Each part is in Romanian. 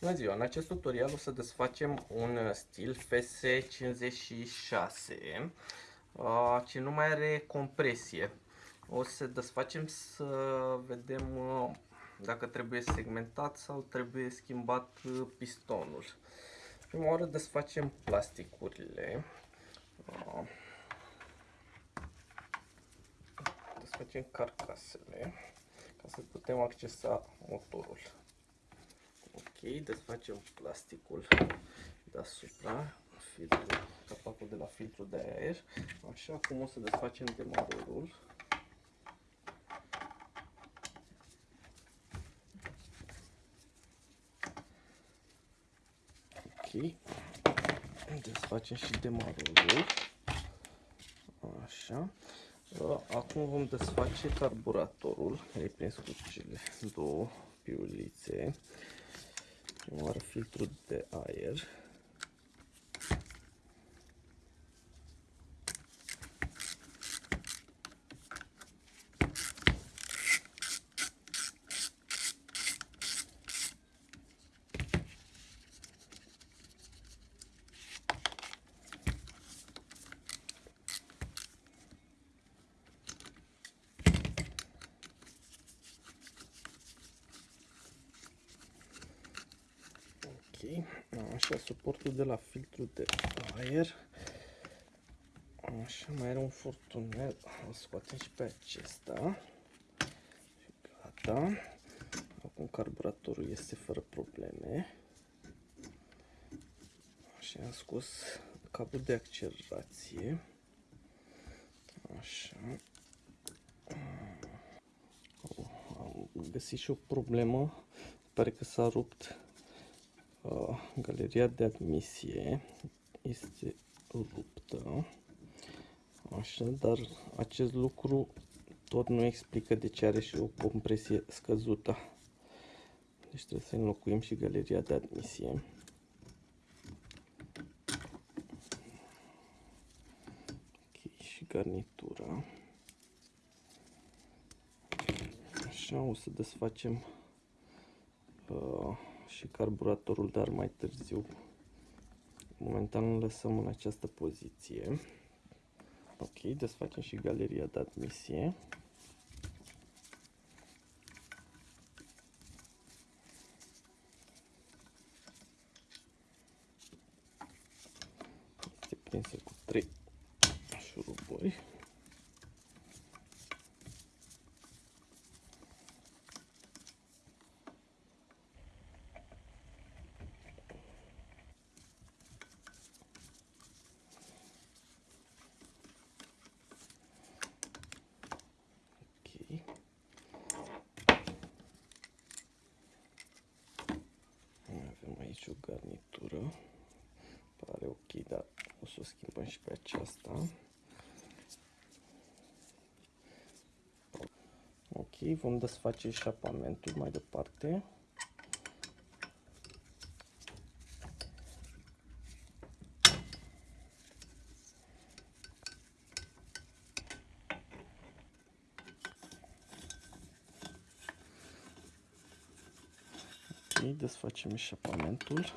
Bună ziua! În acest tutorial o să desfacem un stil FS56 uh, ce nu mai are compresie. O să desfacem să vedem uh, dacă trebuie segmentat sau trebuie schimbat uh, pistonul. Prima oară desfacem plasticurile. Desfacem carcasele ca să putem accesa motorul. Ok, desfacem plasticul deasupra, filtru, capacul de la filtru de aer. Așa, acum o să desfacem demarorul. Ok, desfacem și demarorul. Așa. Acum vom desface carburatorul, care e prins cu cele două piulițe oară filtrul de aer. Așa, suportul de la filtru de aer. Așa, mai are un furtunel. O scoatem și pe acesta. Și gata. Acum carburatorul este fără probleme. Așa, am scos cablul de accelerație. Așa. Am găsit și o problemă. Pare că s-a rupt Uh, galeria de admisie este ruptă. Așa, dar acest lucru tot nu explică de ce are și o compresie scăzută. Deci trebuie să înlocuim și galeria de admisie. Ok, și garnitura. Așa, o să desfacem uh, și carburatorul, dar mai târziu. Momentan îl lăsăm în această poziție. Ok, desfacem și galeria de admisie. Este prinsă cu 3 șuruburi. aici o garnitură. Pare ok, dar o să o schimbăm și pe aceasta. Ok, vom desface șapamentul mai departe. desfacem eșapamentul.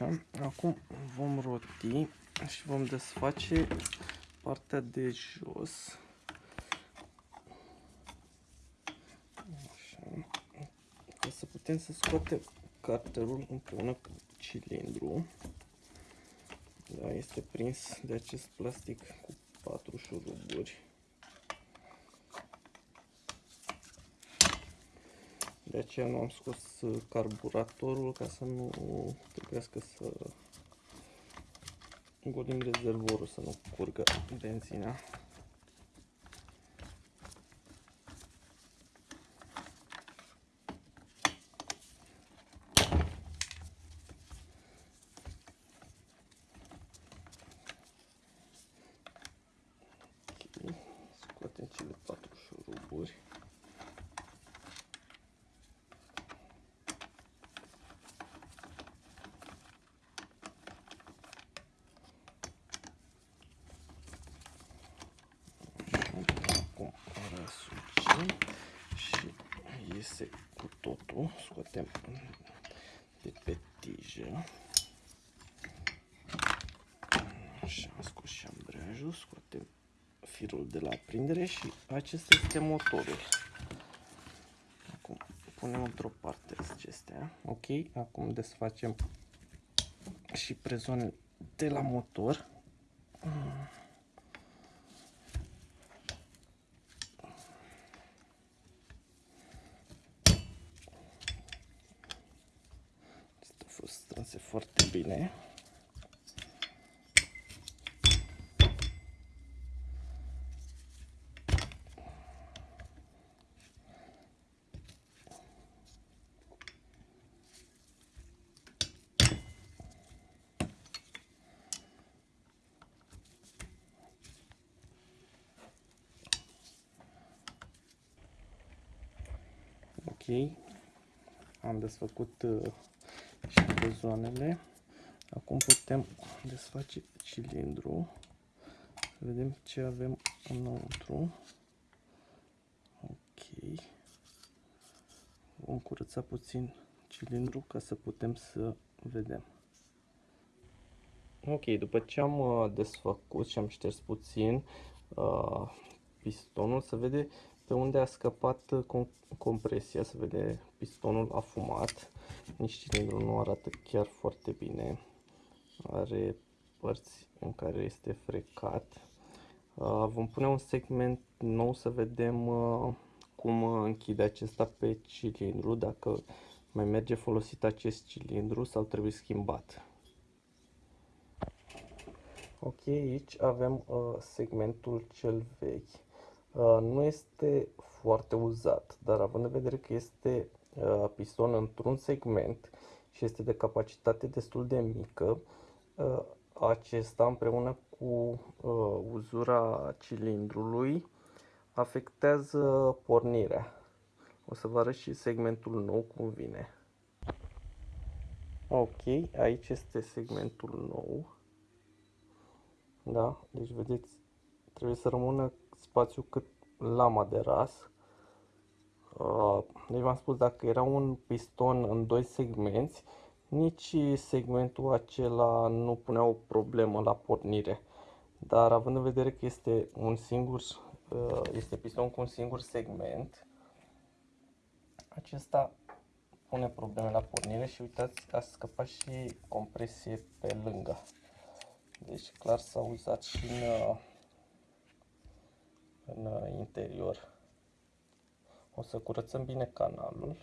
Așa, acum vom roti și vom desface partea de jos. Așa, ca să putem să scoatem carterul împreună cu cilindru. Da, este prins de acest plastic cu patru șuruburi. De aceea nu am scos carburatorul ca să nu trebuiască să golim rezervorul, să nu curgă benzina. Și iese cu totul. Scoatem de pe tijă. Așa, am scos și ambreiajul, scoatem firul de la aprindere și acesta este motorul. Acum punem într-o parte acestea. Ok, acum desfacem și prezoanele de la motor. Asta foarte bine. Ok, am desfăcut uh, și bezoanele. Acum putem desface cilindru. Să vedem ce avem înăuntru. Ok. Vom curăța puțin cilindru ca să putem să vedem. Ok, după ce am uh, desfăcut și am șters puțin uh, pistonul, se vede pe unde a scăpat uh, compresia, se vede pistonul afumat, nici cilindrul nu arată chiar foarte bine, are părți în care este frecat. Uh, vom pune un segment nou să vedem uh, cum închide acesta pe cilindru, dacă mai merge folosit acest cilindru sau trebuie schimbat. Ok, aici avem segmentul cel vechi Uh, nu este foarte uzat, dar având în vedere că este uh, piston într-un segment și este de capacitate destul de mică, uh, acesta împreună cu uzura cilindrului afectează pornirea. O să vă arăt și segmentul nou cum vine. Ok, aici este segmentul nou. Da, deci vedeți, trebuie să rămână spațiu cât lama de ras. Uh, deci v-am spus, dacă era un piston în doi segmenți, nici segmentul acela nu punea o problemă la pornire. Dar având în vedere că este un singur, uh, este piston cu un singur segment, acesta pune probleme la pornire și uitați, a scăpat și compresie pe lângă. Deci clar s-a uzat și în uh, în interior. O să curățăm bine canalul.